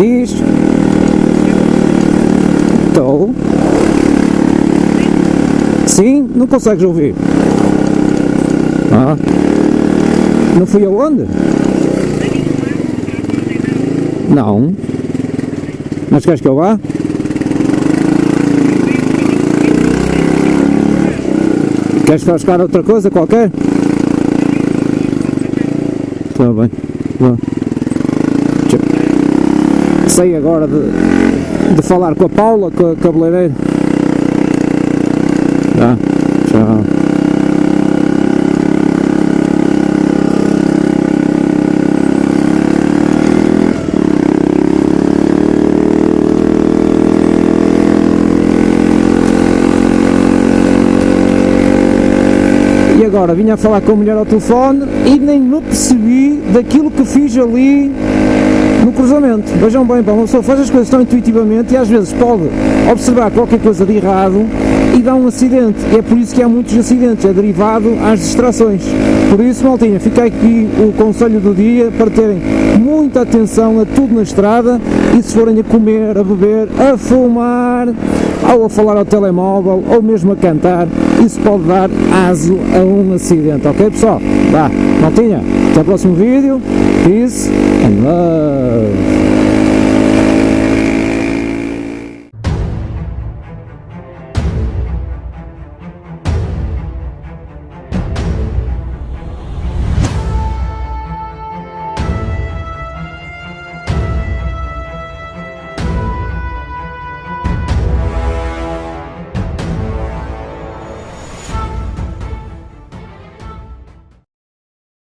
Diz. Estou. Sim, não consegues ouvir. Ah. Não fui aonde? Não. Mas queres que eu vá? Queres buscar outra coisa qualquer? Está bem. Vá. Tchau. Sei agora de, de falar com a Paula, com a cabeleireira. Tá. Tchau. E agora vinha a falar com a mulher ao telefone e nem me percebi daquilo que fiz ali no cruzamento. Vejam bem, pá, uma pessoa faz as coisas tão intuitivamente e às vezes pode observar qualquer coisa de errado e dá um acidente. É por isso que há muitos acidentes, é derivado às distrações. Por isso, maltinha, fica aqui o conselho do dia para terem muita atenção a tudo na estrada e se forem a comer, a beber, a fumar, ou a falar ao telemóvel, ou mesmo a cantar, isso pode dar aso a um acidente, ok pessoal? Vá, maltinha, até o próximo vídeo, peace and love!